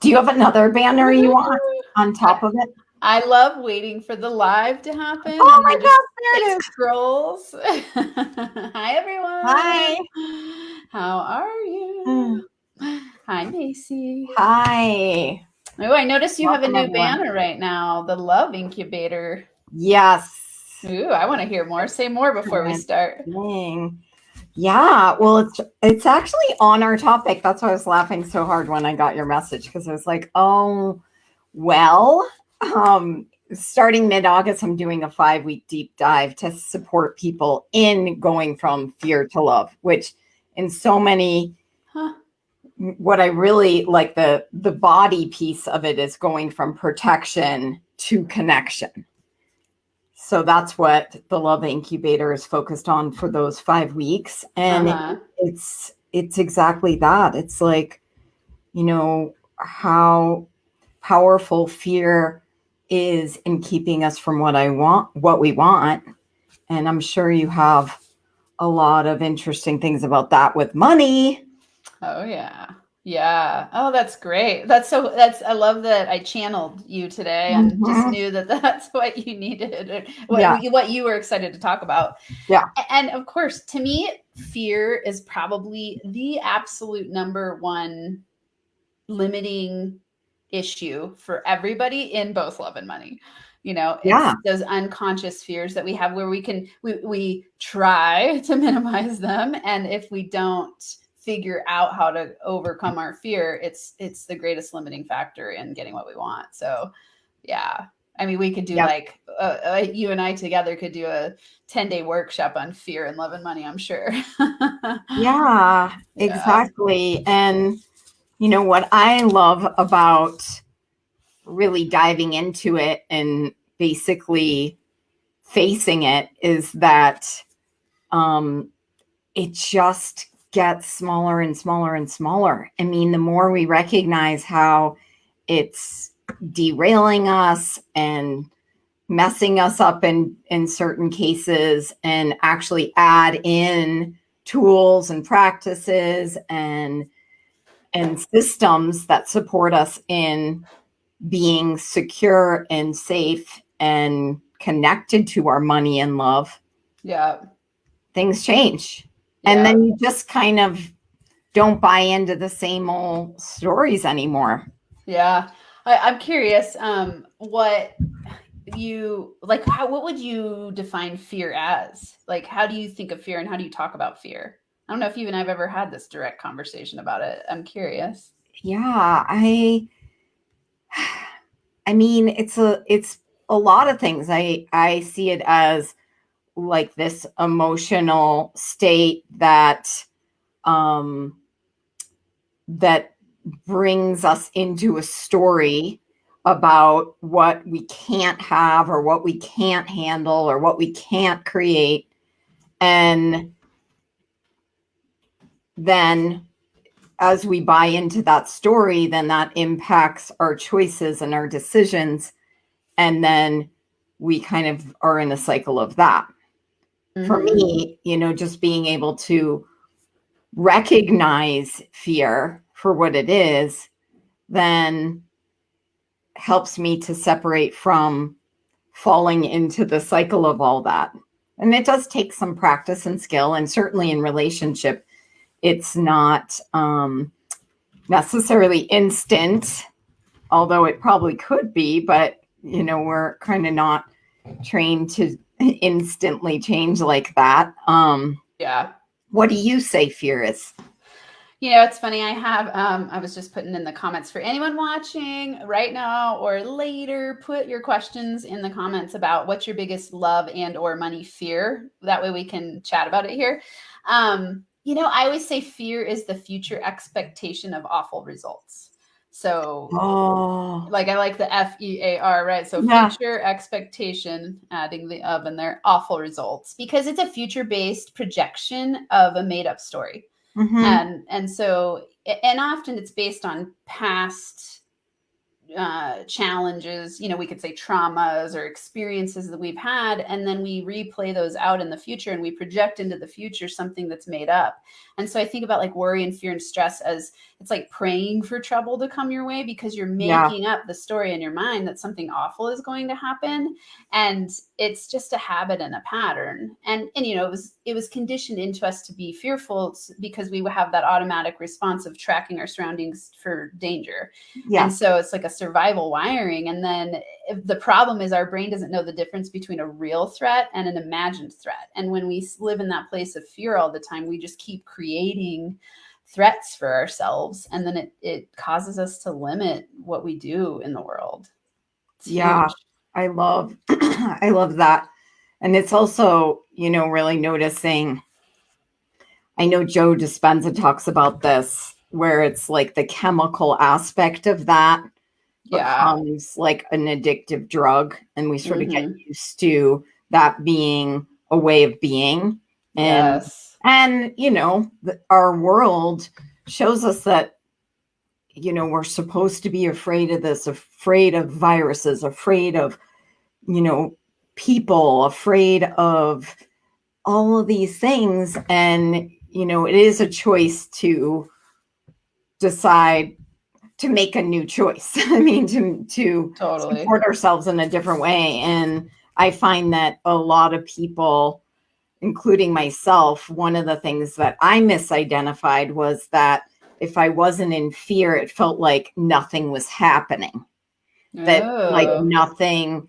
Do you have another banner you want on top of it? I love waiting for the live to happen. Oh my gosh, there it is. Scrolls. Hi, everyone. Hi. How are you? Hmm. Hi, Macy. Hi. Oh, I noticed you Welcome, have a new everyone. banner right now, the Love Incubator. Yes. Ooh, I want to hear more. Say more before we start. Dang. Yeah, well, it's it's actually on our topic. That's why I was laughing so hard when I got your message because I was like, oh, well, um, starting mid August, I'm doing a five week deep dive to support people in going from fear to love, which in so many Huh. what I really like the the body piece of it is going from protection to connection. So that's what the love incubator is focused on for those 5 weeks and Uh-huh. it's it's exactly that. It's like you know how powerful fear is in keeping us from what I want what we want and I'm sure you have a lot of interesting things about that with money. Oh yeah. Yeah. Oh, that's great. That's so that's I love that I channeled you today and just Mhm. knew that that's what you needed what, Yeah. what you were excited to talk about. Yeah. And of course, to me, fear is probably the absolute number one limiting issue for everybody in both love and money. You know, it's Yeah. those unconscious fears that we have where we can we, we try to minimize them and if we don't figure out how to overcome our fear it's it's the greatest limiting factor in getting what we want so yeah i mean we could do Yep. like uh, uh, you and i together could do a 10 day workshop on fear and love and money i'm sure Yeah, Yeah. exactly. And you know what I love about really diving into it and basically facing it is that um it just gets smaller and smaller and smaller. I mean, the more we recognize how it's derailing us and messing us up in in certain cases and actually add in tools and practices and and systems that support us in being secure and safe and connected to our money and love. Yeah. Things change yeah. and then you just kind of don't buy into the same old stories anymore Yeah, I, I'm curious. Um, what you like? How what would you define fear as? Like, how do you think of fear, and how do you talk about fear? I don't know if you and I've ever had this direct conversation about it. I'm curious. yeah i i mean it's a it's a lot of things i i see it as like this emotional state that um that brings us into a story about what we can't have or what we can't handle or what we can't create. And then as we buy into that story then that impacts our choices and our decisions. And then we kind of are in a cycle of that for Mhm. me, you know, just being able to recognize fear for what it is, then helps me to separate from falling into the cycle of all that. And it does take some practice and skill. And certainly in relationship, it's not um, necessarily instant, although it probably could be, but, you know, we're kind of not trained to instantly change like that. Um, Yeah. what do you say fear is? You know, it's funny. I have, um, I was just putting in the comments for anyone watching right now or later, put your questions in the comments about what's your biggest love and or money fear. That way we can chat about it here. Um, you know, I always say fear is the future expectation of awful results. So Oh, like I like the F E A R, right? So Yeah. future expectation, adding the of in there, awful results, because it's a future based projection of a made up story mhm. and and so and often it's based on past uh, challenges, you know, we could say traumas or experiences that we've had, and then we replay those out in the future and we project into the future something that's made up. And so I think about like worry and fear and stress as it's like praying for trouble to come your way because you're making yeah. up the story in your mind that something awful is going to happen. And it's just a habit and a pattern. And and you know, it was it was conditioned into us to be fearful because we have that automatic response of tracking our surroundings for danger. Yeah. And so it's like a survival wiring. And then the problem is our brain doesn't know the difference between a real threat and an imagined threat. And when we live in that place of fear all the time, we just keep creating threats for ourselves and then it, it causes us to limit what we do in the world it's yeah huge. I love i love that and it's also you know really noticing i know joe dispenza talks about this where it's like the chemical aspect of that yeah. becomes like an addictive drug and we sort mm-hmm. of get mm-hmm. used to that being a way of being and yes and, you know, the, our world shows us that, you know, we're supposed to be afraid of this, afraid of viruses, afraid of, you know, people, afraid of all of these things. And, you know, it is a choice to decide to make a new choice. I mean, to to totally. support ourselves in a different way. And I find that a lot of people including myself, one of the things that I misidentified was that if I wasn't in fear, it felt like nothing was happening. That oh. like nothing,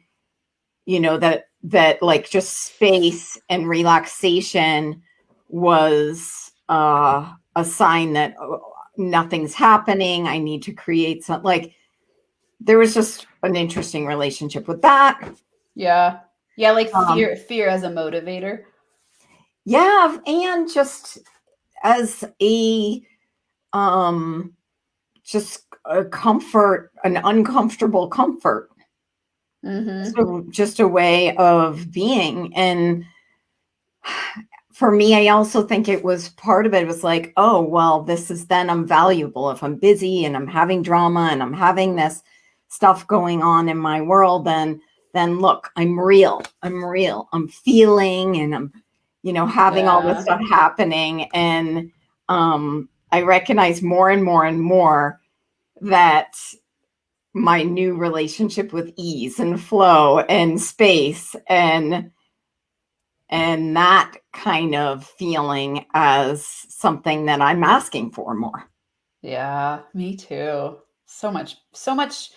you know, that that like just space and relaxation was uh, a sign that oh, nothing's happening. I need to create some like there was just an interesting relationship with that. Yeah. Yeah, like um, fear um, fear as a motivator. Yeah, and just as a um just a comfort, an uncomfortable comfort. Mm-hmm. So just a way of being. And for me, I also think it was part of it was like, oh, well, this is then I'm valuable. If I'm busy and I'm having drama and I'm having this stuff going on in my world, then then look, I'm real. I'm real. I'm feeling and I'm you know, having yeah. all this stuff happening. And um, I recognize more and more and more that my new relationship with ease and flow and space and and that kind of feeling as something that I'm asking for more. Yeah, me too. So much, so much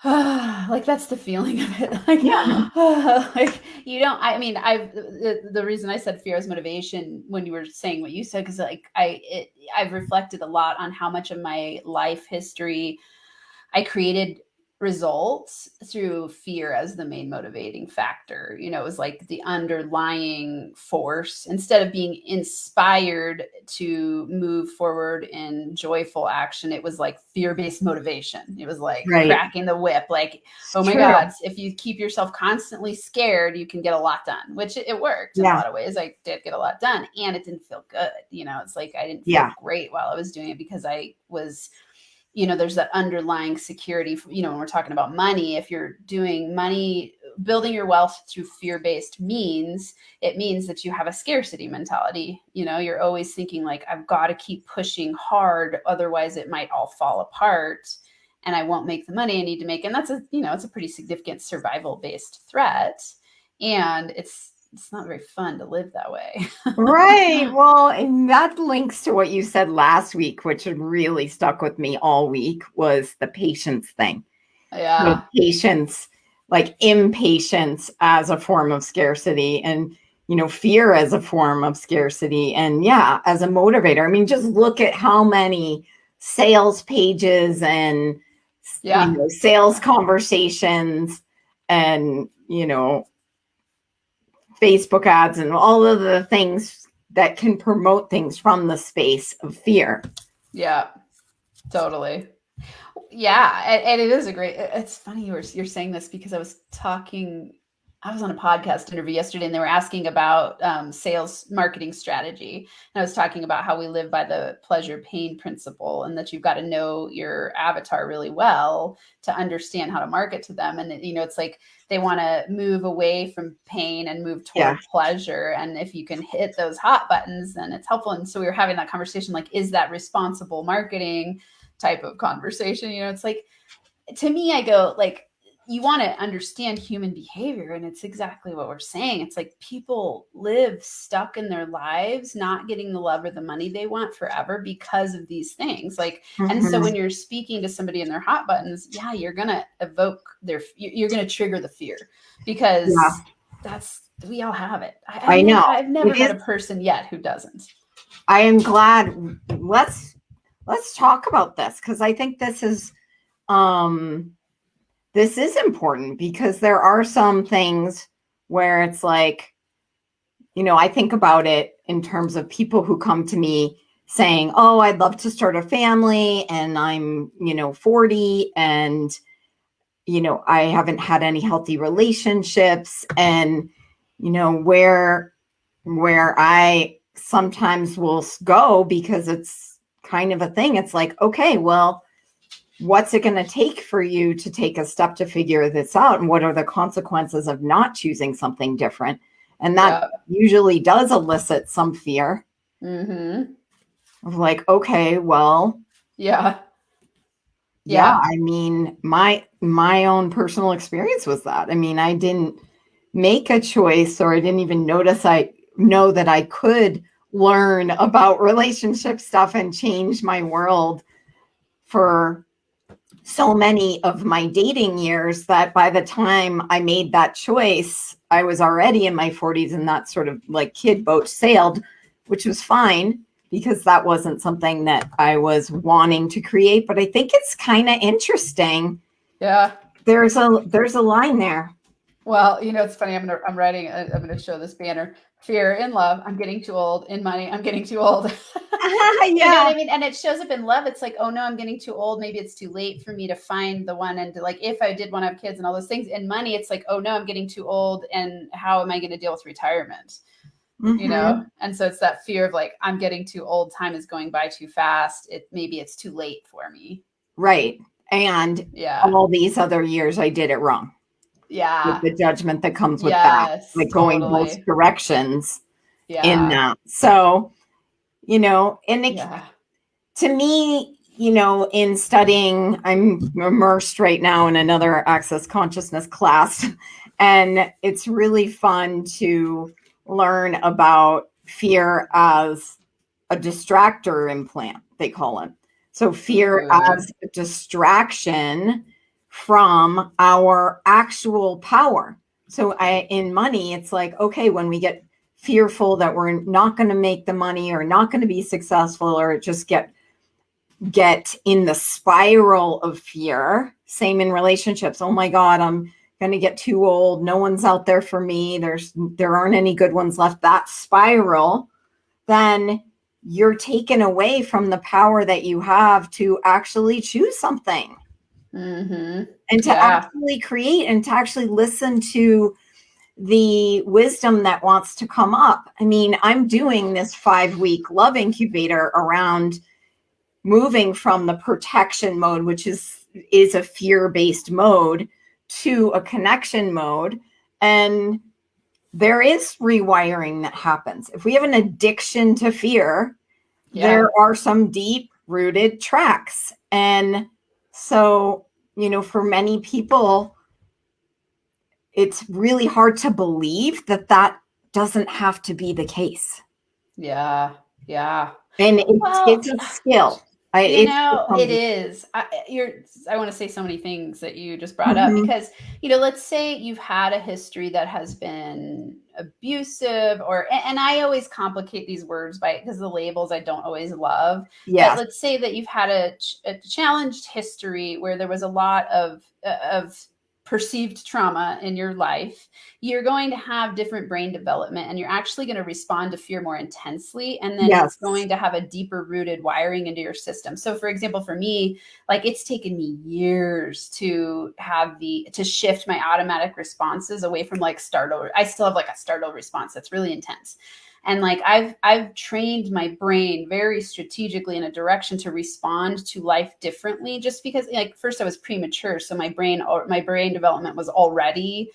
like that's the feeling of it. Like yeah. like you don't i mean i the, the reason i said fear is motivation when you were saying what you said because like i it, i've reflected a lot on how much of my life history i created results through fear as the main motivating factor. You know, it was like the underlying force instead of being inspired to move forward in joyful action. It was like fear based motivation. It was like right. cracking the whip, like, oh my True. God, if you keep yourself constantly scared, you can get a lot done, which it, worked in a lot of ways. I did get a lot done and it didn't feel good. You know, it's like I didn't feel yeah. great while I was doing it because I was you know there's that underlying security you know when we're talking about money if you're doing money building your wealth through fear-based means it means that you have a scarcity mentality. You know you're always thinking like i've got to keep pushing hard otherwise it might all fall apart and i won't make the money i need to make. And that's a you know it's a pretty significant survival based threat. And it's it's not very fun to live that way. right. Well, and that links to what you said last week, which really stuck with me all week was the patience thing. Yeah. patience, like impatience as a form of scarcity and you know, fear as a form of scarcity. And yeah, as a motivator. I mean, just look at how many sales pages and yeah. You know, sales conversations and you know Facebook ads and all of the things that can promote things from the space of fear. Yeah, totally. Yeah, and, and, it is a great. It's funny you were you're saying this because I was talking I was on a podcast interview yesterday and they were asking about um, sales marketing strategy. And I was talking about how we live by the pleasure pain principle and that you've got to know your avatar really well to understand how to market to them. And, you know, it's like they want to move away from pain and move toward yeah. pleasure. And if you can hit those hot buttons, then it's helpful. And so we were having that conversation like, is that responsible marketing type of conversation? You know, it's like, to me, I go, like, you want to understand human behavior and it's exactly what we're saying it's like people live stuck in their lives not getting the love or the money they want forever because of these things like mm-hmm. and so mm-hmm. when you're speaking to somebody in their hot buttons yeah you're gonna evoke their you're gonna trigger the fear because yeah. that's we all have it i, I, I know i've never it met is, a person yet who doesn't i am glad let's let's talk about this because i think this is um this is important because there are some things where it's like, you know, I think about it in terms of people who come to me saying, Oh, I'd love to start a family and I'm, you know, 40 and, you know, I haven't had any healthy relationships and, you know, where, where I sometimes will go because it's kind of a thing. It's like, okay, well, what's it going to take for you to take a step to figure this out and what are the consequences of not choosing something different? And that usually does elicit some fear. Mm-hmm. of like okay well yeah. yeah yeah. I mean my my own personal experience was that. I mean i didn't make a choice or i didn't even notice i know that i could learn about relationship stuff and change my world for so many of my dating years that by the time I made that choice, I was already in my 40s and that sort of like kid boat sailed, which was fine because that wasn't something that I was wanting to create. But I think it's kind of interesting. Yeah. There's a there's a line there. Well, you know, it's funny. I'm gonna I'm writing. I'm gonna show this banner fear in love. I'm getting too old. In money i'm getting too old. Yeah you know i mean? And it shows up in love. It's like oh no i'm getting too old. Maybe it's too late for me to find the one and to, like if i did want to have kids and all those things in money it's like oh no i'm getting too old. And how am i going to deal with retirement? Mm-hmm. you know? And so it's that fear of like i'm getting too old. Time is going by too fast. It maybe it's too late for me. Right. And yeah. all these other years i did it wrong yeah. the judgment that comes with yes, that like going both directions yeah. in that. So you know and it, yeah. to me you know in studying i'm immersed right now in another access consciousness class and it's really fun to learn about fear as a distractor implant they call it. So fear as a distraction from our actual power. So I, in money, it's like, okay, when we get fearful that we're not going to make the money or not going to be successful or just get get in the spiral of fear same in relationships. Oh my god i'm going to get too old. No one's out there for me. There's there aren't any good ones left. That spiral then you're taken away from the power that you have to actually choose something mm-hmm. and to yeah. actually create and to actually listen to the wisdom that wants to come up. I mean, I'm doing this five week love incubator around moving from the protection mode, which is is a fear based mode, to a connection mode, and there is rewiring that happens. If we have an addiction to fear, yeah. there are some deep rooted tracks, and so, you know, for many people, it's really hard to believe that that doesn't have to be the case. Yeah. Yeah. And it's, well, it's a skill. I, you know, it is. I, you're. I want to say so many things that you just brought mm-hmm. up because you know, let's say you've had a history that has been abusive, or and I always complicate these words by because the labels I don't always love. Yeah. let's say that you've had a, a challenged history where there was a lot of uh, of perceived trauma in your life, you're going to have different brain development and you're actually going to respond to fear more intensely. And then yes. it's going to have a deeper rooted wiring into your system. So, for example, for me, like it's taken me years to have the, to shift my automatic responses away from like startle. I still have like a startle response that's really intense and like i've i've trained my brain very strategically in a direction to respond to life differently just because like first i was premature so my brain or my brain development was already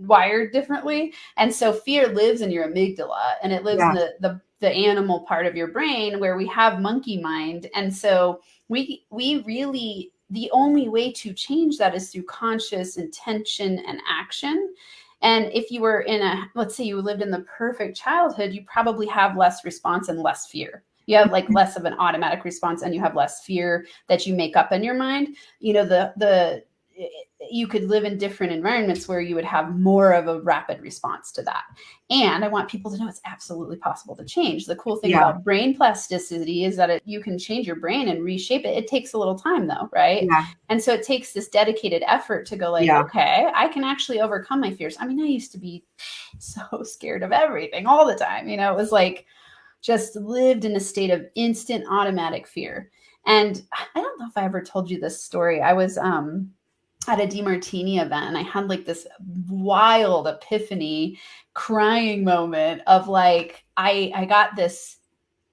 wired differently. And so fear lives in your amygdala and it lives yeah. in the, the the animal part of your brain where we have monkey mind. And so we we really the only way to change that is through conscious intention and action and if you were in a, let's say you lived in the perfect childhood, you probably have less response and less fear. You have like mm-hmm. less of an automatic response and you have less fear that you make up in your mind. You know, the, the, you could live in different environments where you would have more of a rapid response to that. And I want people to know it's absolutely possible to change. The cool thing yeah. about brain plasticity is that it, you can change your brain and reshape it. It takes a little time though, right? Yeah. And so it takes this dedicated effort to go like, yeah. okay, I can actually overcome my fears. I mean, I used to be so scared of everything all the time. You know, it was like just lived in a state of instant automatic fear. And I don't know if I ever told you this story. I was um at a DeMartini event and I had like this wild epiphany crying moment of like I I got this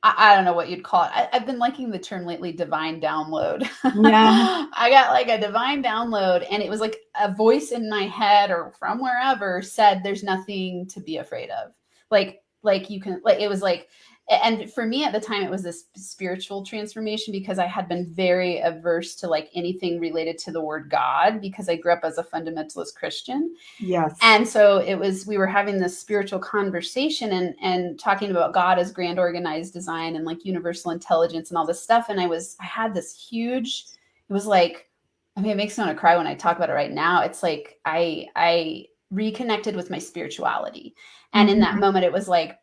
I, I don't know what you'd call it. I, have been liking the term lately divine download. Yeah. I got like a divine download and it was like a voice in my head or from wherever said there's nothing to be afraid of. Like like you can like it was like and for me at the time it was this spiritual transformation because i had been very averse to like anything related to the word god because i grew up as a fundamentalist christian. Yes. And so it was we were having this spiritual conversation and and talking about god as grand organized design and like universal intelligence and all this stuff. And i was i had this huge it was like i mean it makes me want to cry when i talk about it right now. It's like i i reconnected with my spirituality. And in that mm-hmm. moment it was like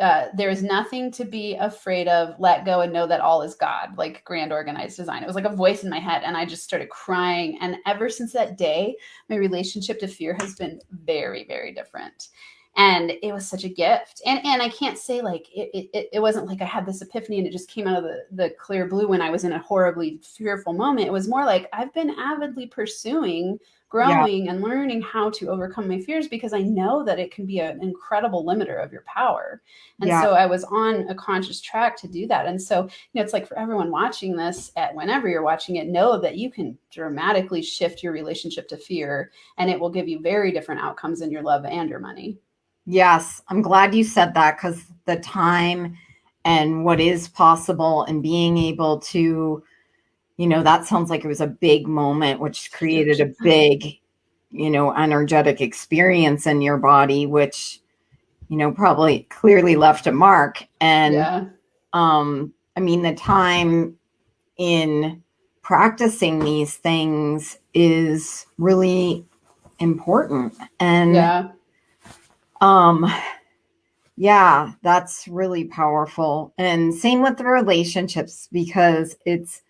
uh, there is nothing to be afraid of. Let go and know that all is God, like grand organized design. It was like a voice in my head, and I just started crying. And ever since that day, my relationship to fear has been very, very different. And it was such a gift. And and I can't say like it, it, it wasn't like I had this epiphany and it just came out of the, the clear blue when I was in a horribly fearful moment. It was more like I've been avidly pursuing growing yeah. and learning how to overcome my fears because I know that it can be an incredible limiter of your power. And yeah. so I was on a conscious track to do that. And so, you know, it's like for everyone watching this at whenever you're watching it, know that you can dramatically shift your relationship to fear and it will give you very different outcomes in your love and your money. Yes, I'm glad you said that because the time and what is possible and being able to you know, that sounds like it was a big moment, which created a big, you know, energetic experience in your body, which, you know, probably clearly left a mark. And, yeah. um, I mean, the time in practicing these things is really important. And, yeah. um, yeah, that's really powerful. And same with the relationships because it's,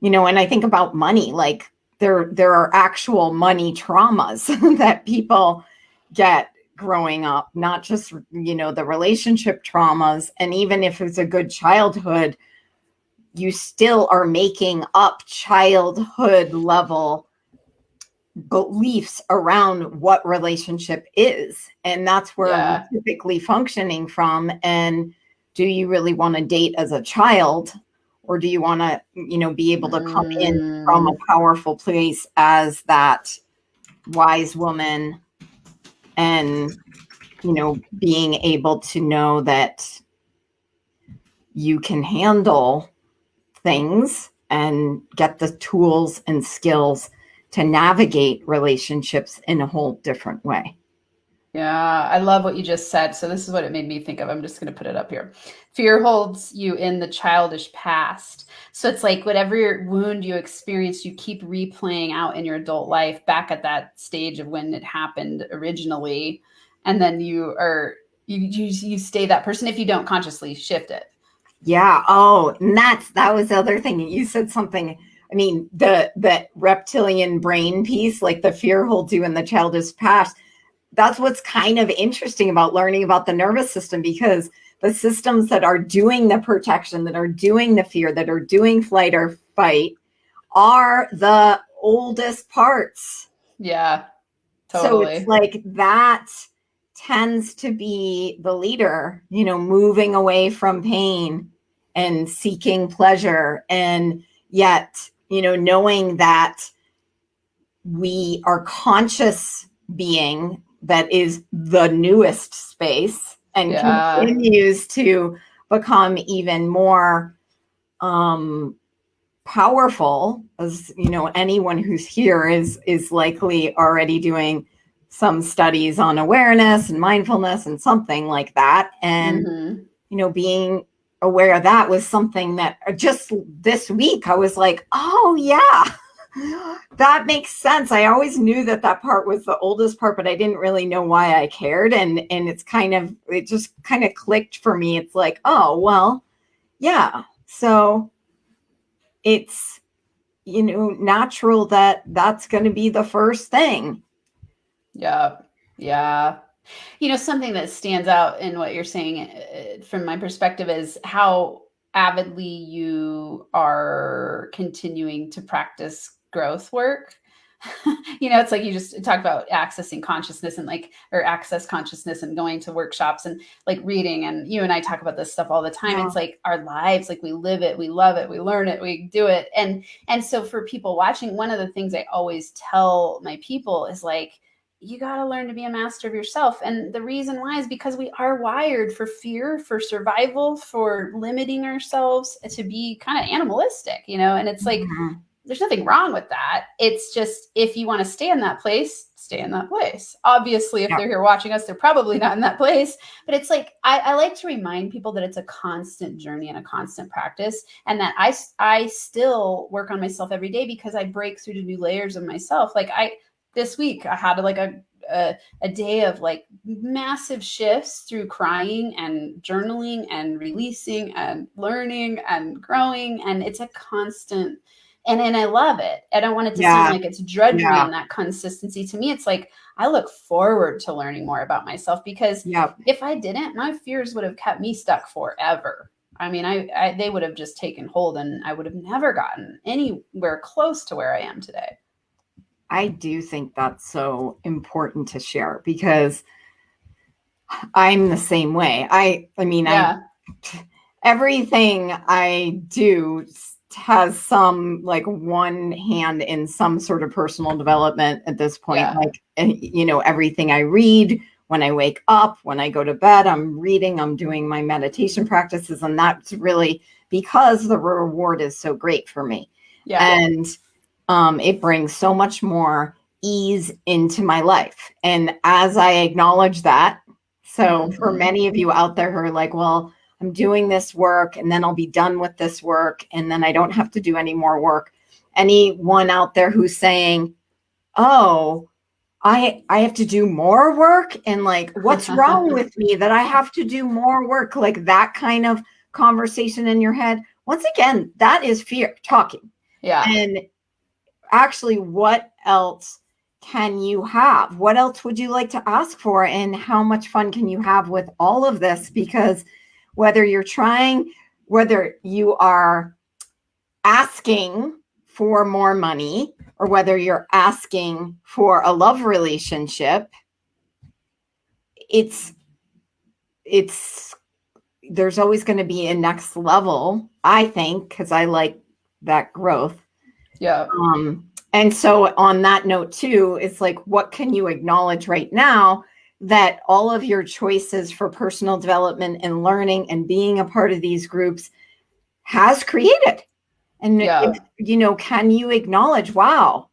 you know, and I think about money, like there there are actual money traumas that people get growing up, not just, you know, the relationship traumas. And even if it's a good childhood, you still are making up childhood level beliefs around what relationship is. And that's where yeah. I'm typically functioning from. And do you really want to date as a child? Or do you want to you know be able to come in from a mm. powerful place as that wise woman and you know being able to know that you can handle things and get the tools and skills to navigate relationships in a whole different way yeah, I love what you just said. So this is what it made me think of. I'm just going to put it up here. Fear holds you in the childish past. So it's like whatever wound you experienced, you keep replaying out in your adult life back at that stage of when it happened originally, and then you are you you, you stay that person if you don't consciously shift it. Yeah. Oh, and that's that was the other thing. You said something I mean, the the reptilian brain piece, like the fear holds you in the childish past. That's what's kind of interesting about learning about the nervous system because the systems that are doing the protection, that are doing the fear, that are doing flight or fight are the oldest parts. Yeah. Totally. So it's like that tends to be the leader, you know, moving away from pain and seeking pleasure. And yet, you know, knowing that we are conscious being that is the newest space and yeah. continues to become even more um powerful as you know anyone who's here is is likely already doing some studies on awareness and mindfulness and something like that and mm-hmm. you know being aware of that was something that uh, just this week i was like oh yeah that makes sense. I always knew that that part was the oldest part but i didn't really know why i cared. And and it's kind of it just kind of clicked for me. It's like oh well yeah. So it's you know natural that that's going to be the first thing. Yeah yeah. You know something that stands out in what you're saying uh, from my perspective is how avidly you are continuing to practice growth work you know, it's like you just talk about accessing consciousness and like, or access consciousness and going to workshops and like reading. And you and I talk about this stuff all the time. Yeah. It's like our lives, like we live it, we love it, we learn it, we do it. And, and so for people watching, one of the things I always tell my people is like, you got to learn to be a master of yourself. And the reason why is because we are wired for fear, for survival, for limiting ourselves to be kind of animalistic, you know? And it's like, mm-hmm there's nothing wrong with that. It's just if you want to stay in that place, stay in that place. Obviously, if yeah. they're here watching us, they're probably not in that place. But it's like I, I, like to remind people that it's a constant journey and a constant practice, and that I I still work on myself every day because I break through to new layers of myself. Like I this week, I had like a a, a, day of like massive shifts through crying and journaling and releasing and learning and growing and it's a constant and and I love it. I don't want it to yeah. seem like it's drudgery yeah. in that consistency. To me, it's like I look forward to learning more about myself because if I didn't, my fears would have kept me stuck forever. I mean, I, I they would have just taken hold, and I would have never gotten anywhere close to where I am today. I do think that's so important to share because I'm the same way. I I mean, yeah. I everything I do has some like one hand in some sort of personal development at this point. Yeah. Like, you know, everything I read when I wake up, when I go to bed, I'm reading, I'm doing my meditation practices. And that's really because the reward is so great for me. Yeah. And um, it brings so much more ease into my life. And as I acknowledge that, so mm-hmm. for many of you out there who are like, well, I'm doing this work and then I'll be done with this work and then I don't have to do any more work. Anyone out there who's saying, "Oh, I I have to do more work and like what's wrong with me that I have to do more work?" Like that kind of conversation in your head. Once again, that is fear talking. Yeah. And actually what else can you have? What else would you like to ask for and how much fun can you have with all of this because whether you're trying, whether you are asking for more money or whether you're asking for a love relationship, it's, it's, there's always going to be a next level, I think, because I like that growth. Yeah. Um, and so on that note too, it's like, what can you acknowledge right now that all of your choices for personal development and learning and being a part of these groups has created. And, yeah. if, you know, can you acknowledge, wow,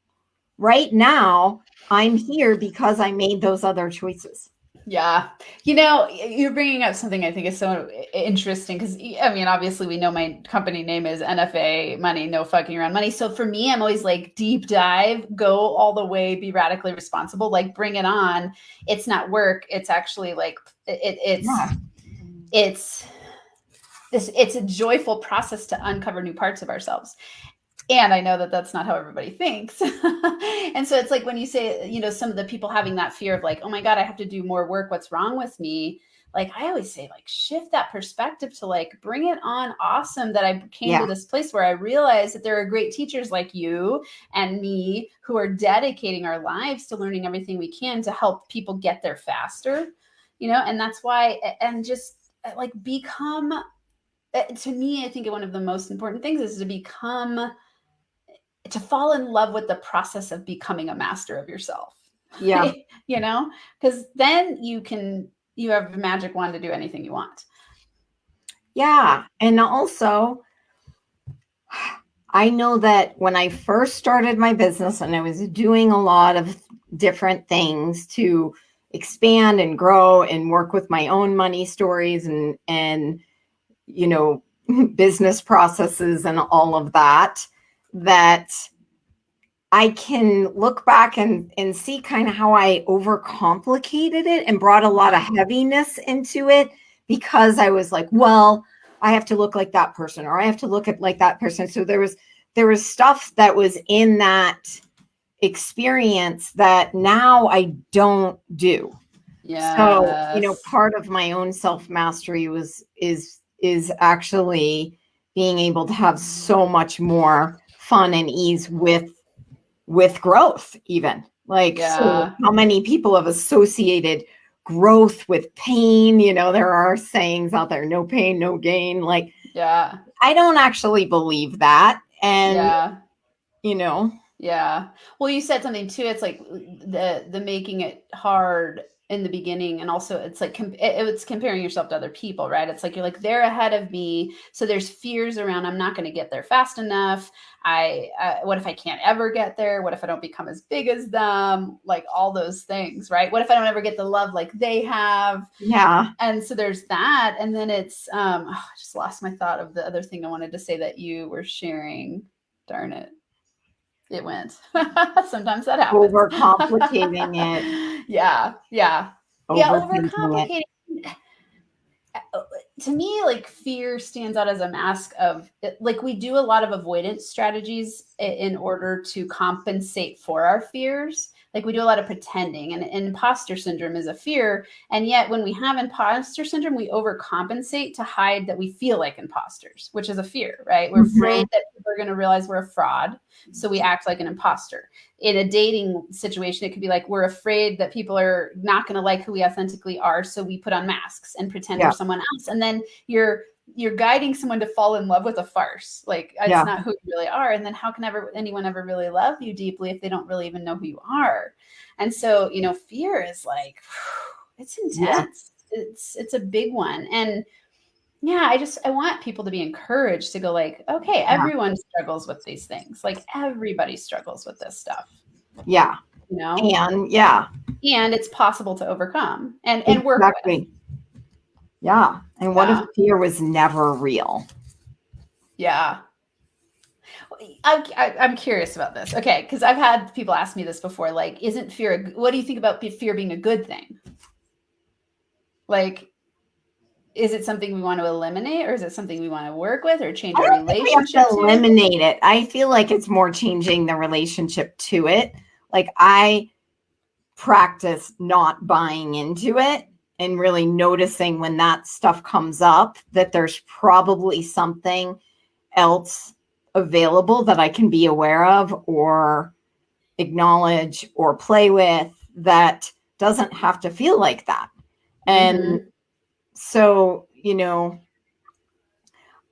right now I'm here because I made those other choices? Yeah. You know, you're bringing up something I think is so interesting because, I mean, obviously, we know my company name is NFA Money, no fucking around money. So for me, I'm always like deep dive, go all the way, be radically responsible, like bring it on. It's not work. It's actually like, it, it's, yeah. it's, this, it's a joyful process to uncover new parts of ourselves. And I know that that's not how everybody thinks. and so it's like when you say, you know, some of the people having that fear of like, oh my God, I have to do more work. What's wrong with me? Like I always say, like shift that perspective to like bring it on. Awesome that I came yeah. to this place where I realized that there are great teachers like you and me who are dedicating our lives to learning everything we can to help people get there faster. You know, and that's why, and just uh, like become uh, to me, I think one of the most important things is to become to fall in love with the process of becoming a master of yourself. Yeah. you know, because then you can, you have a magic wand to do anything you want. Yeah. And also, I know that when I first started my business and I was doing a lot of different things to expand and grow and work with my own money stories and, and, you know, business processes and all of that, that I can look back and, and see kind of how I overcomplicated it and brought a lot of mm-hmm. heaviness into it because I was like, well, I have to look like that person or I have to look at like that person. So there was there was stuff that was in that experience that now I don't do. Yeah. So, you know, part of my own self-mastery was is is actually being able to have so much more fun and ease with with growth even. Like yeah. so how many people have associated growth with pain? You know there are sayings out there no pain no gain. Like yeah. I don't actually believe that. And yeah. you know. Yeah. Well you said something too. It's like the the making it hard in the beginning and also it's like it's comparing yourself to other people right? It's like you're like they're ahead of me so there's fears around i'm not going to get there fast enough. I uh, what if i can't ever get there? What if i don't become as big as them? Like all those things right? What if i don't ever get the love like they have? Yeah. And so there's that and then it's um oh, i just lost my thought of the other thing i wanted to say that you were sharing. Darn it it went. Sometimes that happens. Overcomplicating it. yeah, yeah, yeah. Overcomplicating. Uh, to me, like fear stands out as a mask of like we do a lot of avoidance strategies in order to compensate for our fears like we do a lot of pretending and, and, imposter syndrome is a fear and yet when we have imposter syndrome we overcompensate to hide that we feel like imposters which is a fear right we're mm-hmm. afraid that people are going to realize we're a fraud so we act like an imposter in a dating situation it could be like we're afraid that people are not going to like who we authentically are so we put on masks and pretend yeah. we're someone else and then you're you're guiding someone to fall in love with a farce. Like it's yeah. not who you really are. And then how can ever anyone ever really love you deeply if they don't really even know who you are? And so, you know, fear is like it's intense. Yeah. It's it's a big one. And yeah, I just I want people to be encouraged to go like, okay, yeah. everyone struggles with these things. Like everybody struggles with this stuff. Yeah. You know? And yeah. And it's possible to overcome and, and work exactly. with. Yeah. And what yeah. if fear was never real? Yeah. I'm, I'm curious about this. Okay. Because I've had people ask me this before. Like, isn't fear, what do you think about fear being a good thing? Like, is it something we want to eliminate or is it something we want to work with or change our relationship to eliminate it i feel like it's more changing the relationship to it like i practice not buying into it and really noticing when that stuff comes up that there's probably something else available that I can be aware of or acknowledge or play with that doesn't have to feel like that. And mm-hmm. so, you know,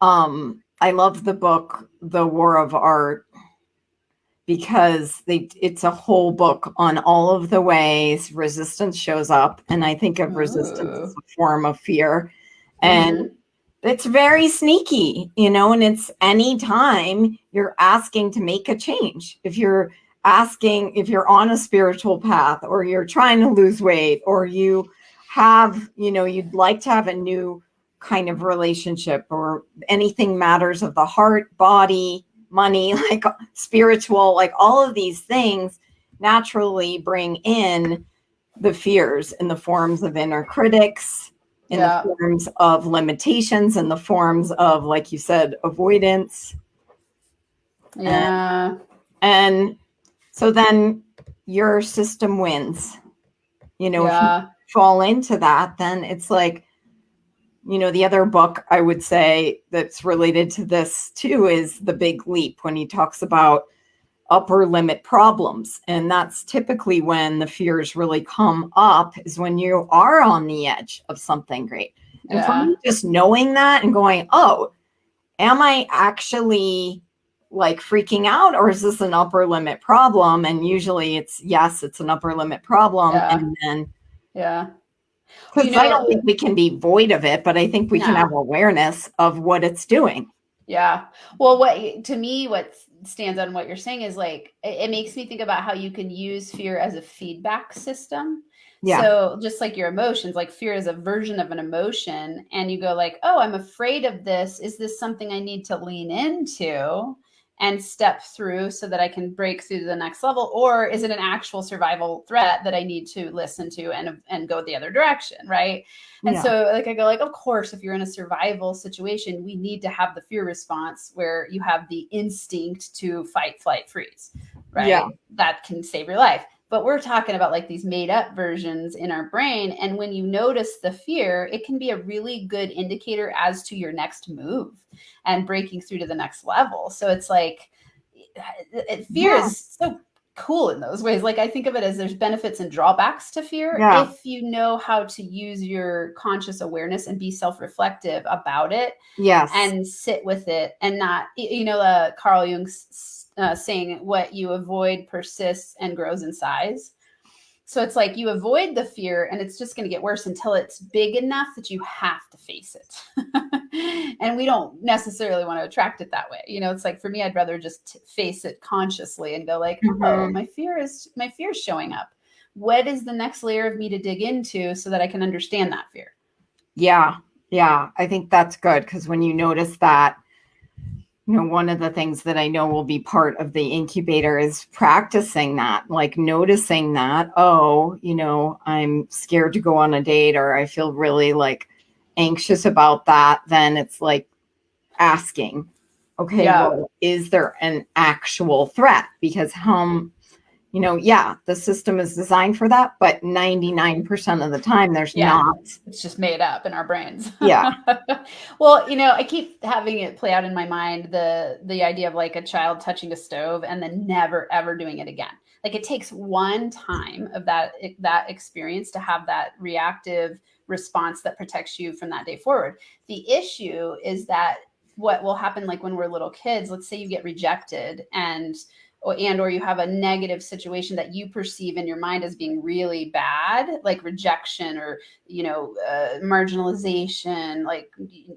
um, I love the book, The War of Art, because they it's a whole book on all of the ways resistance shows up and i think of resistance as a form of fear. And mm-hmm. it's very sneaky you know and it's any time you're asking to make a change. If you're asking if you're on a spiritual path or you're trying to lose weight or you have you know you'd like to have a new kind of relationship or anything matters of the heart body money, like spiritual, like all of these things naturally bring in the fears in the forms of inner critics, in yeah. the forms of limitations, in the forms of, like you said, avoidance. Yeah. And, and so then your system wins. You know, yeah. if you fall into that, then it's like, you know, the other book I would say that's related to this too is The Big Leap when he talks about upper limit problems. And that's typically when the fears really come up, is when you are on the edge of something great. And Yeah. for me, just knowing that and going, oh, am I actually like freaking out or is this an upper limit problem? And usually it's yes, it's an upper limit problem. Yeah. And then Yeah. Because You I don't think we can be void of it, but I think we can have awareness of what it's doing. Yeah. Well, what to me, what stands on what you're saying is like, it, it makes me think about how you can use fear as a feedback system. Yeah. So just like your emotions, like fear is a version of an emotion, and you go like, "Oh, I'm afraid of this. Is this something I need to lean into and step through so that I can break through to the next level, or is it an actual survival threat that I need to listen to and and go the other direction?" Right. And Yeah. so like I go like, of course, if you're in a survival situation, we need to have the fear response where you have the instinct to fight, flight, freeze. Right. Yeah. That can save your life. But we're talking about like these made up versions in our brain. And when you notice the fear, it can be a really good indicator as to your next move and breaking through to the next level. So it's like it, fear Yeah. is so cool in those ways. Like I think of it as there's benefits and drawbacks to fear Yeah. if you know how to use your conscious awareness and be self-reflective about it yes. and sit with it and not you know uh, Carl Jung's uh, saying what you avoid persists and grows in size. So it's like you avoid the fear and it's just going to get worse until it's big enough that you have to face it. and we don't necessarily want to attract it that way. You know, it's like for me I'd rather just face it consciously and go like, "Oh, Mhm. my fear is my fear is showing up. What is the next layer of me to dig into so that I can understand that fear?" Yeah, yeah, I think that's good because when you notice that, you know, one of the things that I know will be part of the incubator is practicing that, like noticing that, oh, you know, I'm scared to go on a date or I feel really like anxious about that. Then it's like asking, okay, Yeah. well, is there an actual threat? Because how, you know, yeah, the system is designed for that, but 99% of the time there's Yeah. not. it's just made up in our brains. Yeah. well, you know, I keep having it play out in my mind the the idea of like a child touching a stove and then never ever doing it again. Like it takes one time of that that experience to have that reactive response that protects you from that day forward. The issue is that what will happen like when we're little kids, let's say you get rejected and or and or you have a negative situation that you perceive in your mind as being really bad like rejection or you know uh, marginalization like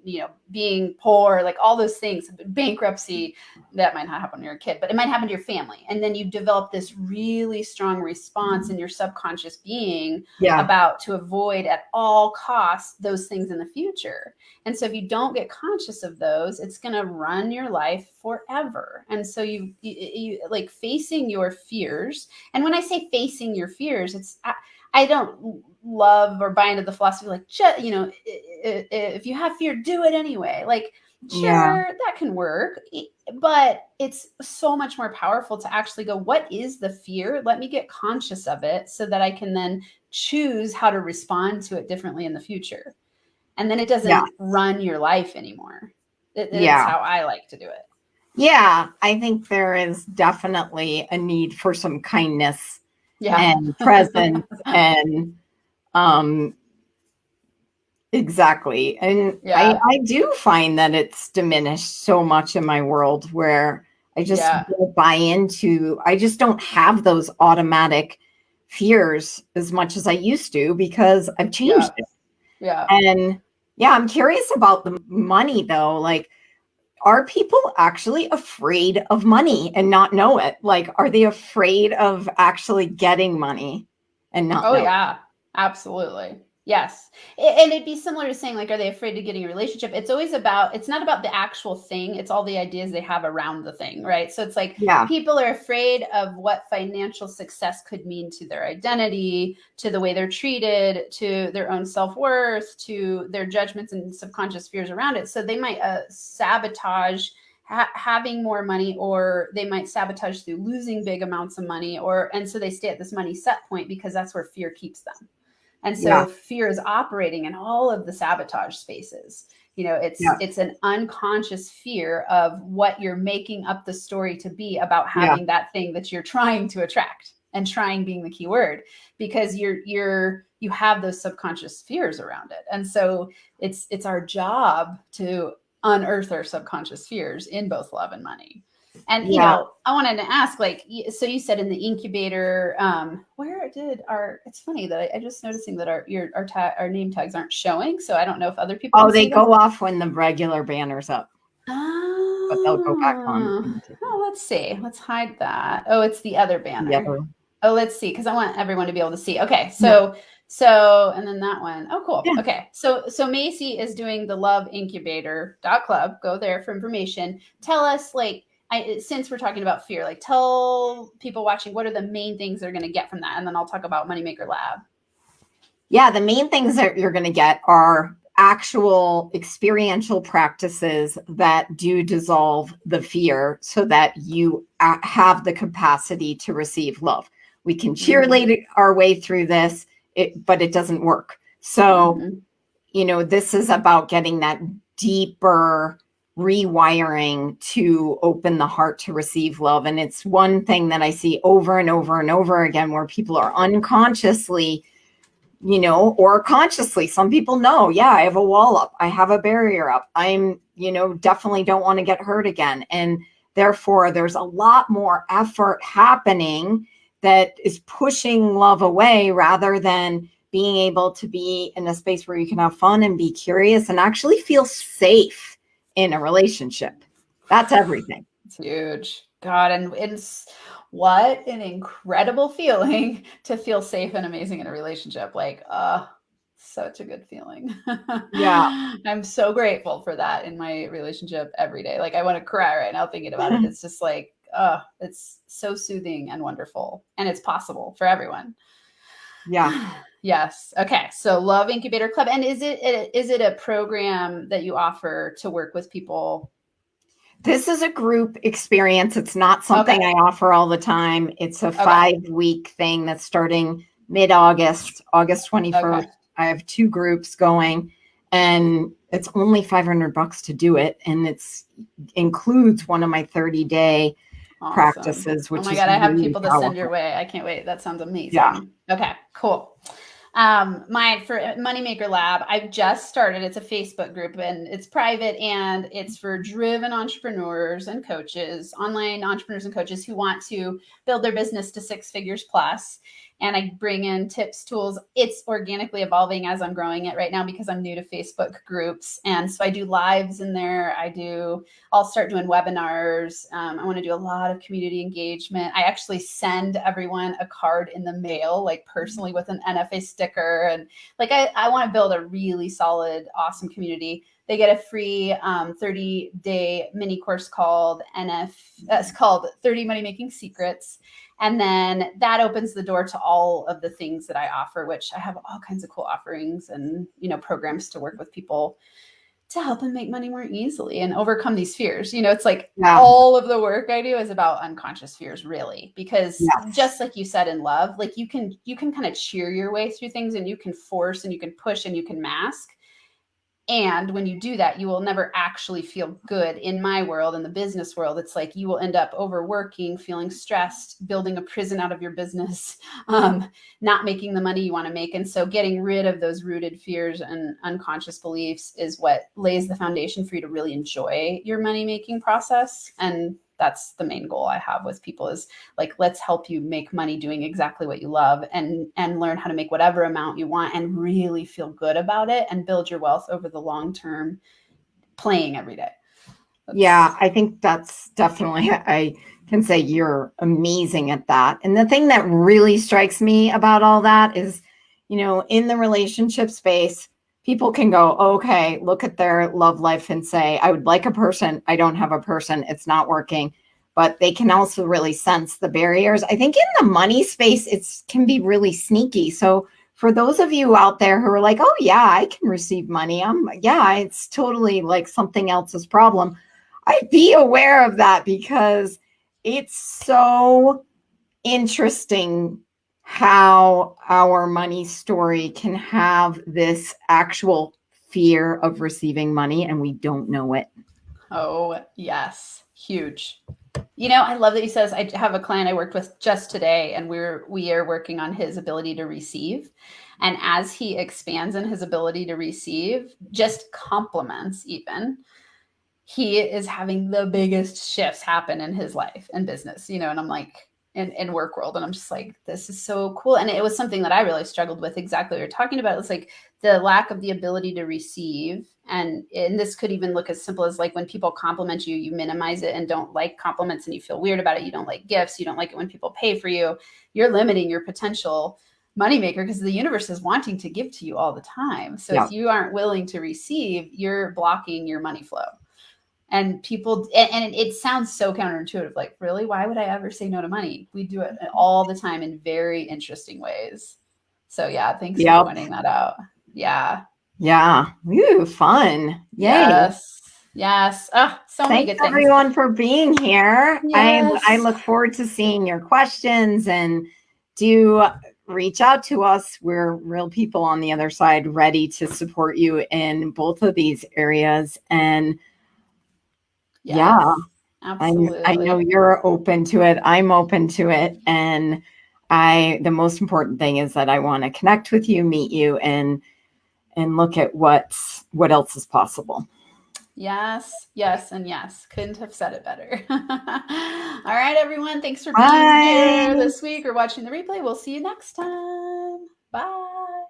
you know being poor like all those things bankruptcy that might not happen to your kid but it might happen to your family and then you develop this really strong response in your subconscious being Yeah. about to avoid at all costs those things in the future. And so if you don't get conscious of those, it's going to run your life forever. And so you, you, you like facing your fears. And when I say facing your fears, it's I, I don't love or buy into the philosophy like you know if you have fear, do it anyway. Like sure Yeah. that can work but it's so much more powerful to actually go what is the fear let me get conscious of it so that i can then choose how to respond to it differently in the future and then it doesn't Yeah. run your life anymore It- Yeah. how i like to do it Yeah, I think there is definitely a need for some kindness yeah and presence and um exactly. And Yeah. I, I do find that it's diminished so much in my world where I just Yeah. buy into I just don't have those automatic fears as much as I used to because I've changed it. yeah And yeah, I'm curious about the money though. Like, are people actually afraid of money and not know it? Like, are they afraid of actually getting money and not? oh know it? yeah absolutely yes and it'd be similar to saying like are they afraid of getting a relationship it's always about it's not about the actual thing it's all the ideas they have around the thing right so it's like Yeah. people are afraid of what financial success could mean to their identity, to the way they're treated, to their own self worth, to their judgments and subconscious fears around it. So they might uh, sabotage ha- having more money or they might sabotage through losing big amounts of money or and so they stay at this money set point because that's where fear keeps them and so Yeah. fear is operating in all of the sabotage spaces you know it's Yeah. it's an unconscious fear of what you're making up the story to be about Yeah. having that thing that you're trying to attract and trying being the key word because you're you're you have those subconscious fears around it and so it's it's our job to unearth our subconscious fears in both love and money and you know i wanted to ask like so you said in the incubator um where did our it's funny that i, I just noticing that our your our tag our name tags aren't showing so i don't know if other people Oh, they see them. go off when the regular banner's up, oh, but they'll go back on. oh let's see let's hide that oh it's the other banner The other- Oh, let's see, because I want everyone to be able to see. Okay, so so and then that one. Oh, cool. Yeah. Okay, so so Macy is doing the Love Incubator dot club. Go there for information. Tell us, like, I since we're talking about fear, like, tell people watching what are the main things they're going to get from that, and then I'll talk about Moneymaker Lab. Yeah, the main things that you're going to get are actual experiential practices that do dissolve the fear so that you have the capacity to receive love. We can cheerlead our way through this, it, but it doesn't work. So, Mhm. you know, this is about getting that deeper rewiring to open the heart to receive love. And it's one thing that I see over and over and over again where people are unconsciously, you know, or consciously. Some people know, yeah, I have a wall up, I have a barrier up, I'm, you know, definitely don't want to get hurt again. And therefore, there's a lot more effort happening that is pushing love away rather than being able to be in a space where you can have fun and be curious and actually feel safe in a relationship. That's everything. It's huge. God, and it's what an incredible feeling to feel safe and amazing in a relationship. Like, uh, such a good feeling. Yeah. I'm so grateful for that in my relationship every day. Like, I want to cry right now thinking about it. It's just like, uh, it's so soothing and wonderful. And it's possible for everyone. Yeah. Yes. Okay. So Love Incubator Club. And is it is it a program that you offer to work with people? This is a group experience. It's not something I offer all the time. It's a five week thing that's starting mid August, August 21st. Okay. I have two groups going and it's only 500 bucks to do it. And it's includes one of my 30 day Awesome. practices, which oh my god, I have people to send your way. I can't wait. That sounds amazing. Yeah. Okay, cool. Um, my for Moneymaker Lab, I've just started. It's a Facebook group and it's private and it's for driven entrepreneurs and coaches, online entrepreneurs and coaches who want to build their business to six figures plus. And I bring in tips, tools. It's organically evolving as I'm growing it right now because I'm new to Facebook groups. And so I do lives in there. I do I'll start doing webinars. Um, I want to do a lot of community engagement. I actually send everyone a card in the mail, like personally with an NFA sticker. And like, I, I want to build a really solid, awesome community. They get a free um, 30 day mini course called NF, uh, it's called 30 Money Making Secrets. And then that opens the door to all of the things that I offer, which I have all kinds of cool offerings and, you know, programs to work with people to help them make money more easily and overcome these fears. You know, it's like Yeah. all of the work I do is about unconscious fears really because Yes. just like you said in love, like you can you can kind of cheer your way through things and you can force and you can push and you can mask. And when you do that, you will never actually feel good. In my world, in the business world, it's like you will end up overworking, feeling stressed, building a prison out of your business, um, not making the money you want to make. And so getting rid of those rooted fears and unconscious beliefs is what lays the foundation for you to really enjoy your money making process. And that's the main goal I have with people is like let's help you make money doing exactly what you love and and learn how to make whatever amount you want and really feel good about it and build your wealth over the long term playing every day. That's- Yeah, I think that's definitely, I can say you're amazing at that. And the thing that really strikes me about all that is, you know, in the relationship space, people can go, okay, look at their love life and say, I would like a person. I don't have a person. It's not working. But they can also really sense the barriers. I think in the money space, it can be really sneaky. So for those of you out there who are like, oh yeah, I can receive money. I'm yeah, it's totally like something else's problem. I'd be aware of that because it's so interesting how our money story can have this actual fear of receiving money and we don't know it. Oh, yes. Huge. You know, I love that he says I have a client I worked with just today and we're we are working on his ability to receive. And as he expands in his ability to receive, just compliments even, he is having the biggest shifts happen in his life and business, you know, and I'm like, in, in work world. And I'm just like, this is so cool. And it was something that I really struggled with exactly what you're talking about. It's like the lack of the ability to receive. And, and this could even look as simple as like when people compliment you, you minimize it and don't like compliments and you feel weird about it. You don't like gifts. You don't like it when people pay for you. You're limiting your potential moneymaker because the universe is wanting to give to you all the time. So yeah. if you aren't willing to receive, you're blocking your money flow and people and, and, it sounds so counterintuitive like really? Why would i ever say no to money? We do it all the time in very interesting ways. So yeah thanks yep. for pointing that out. Yeah. Yeah. Ooh, fun. Yay. yes. Yes. Oh, so Thanks many good things. everyone for being here. Yes. I, I look forward to seeing your questions and do reach out to us. We're real people on the other side ready to support you in both of these areas. And Yes, yeah. Absolutely. I, I know you're open to it. I'm open to it. And I the most important thing is that I want to connect with you, meet you, and and look at what's what else is possible. Yes, yes, and yes. Couldn't have said it better. All right, everyone. Thanks for being Bye. here this week or watching the replay. We'll see you next time. Bye.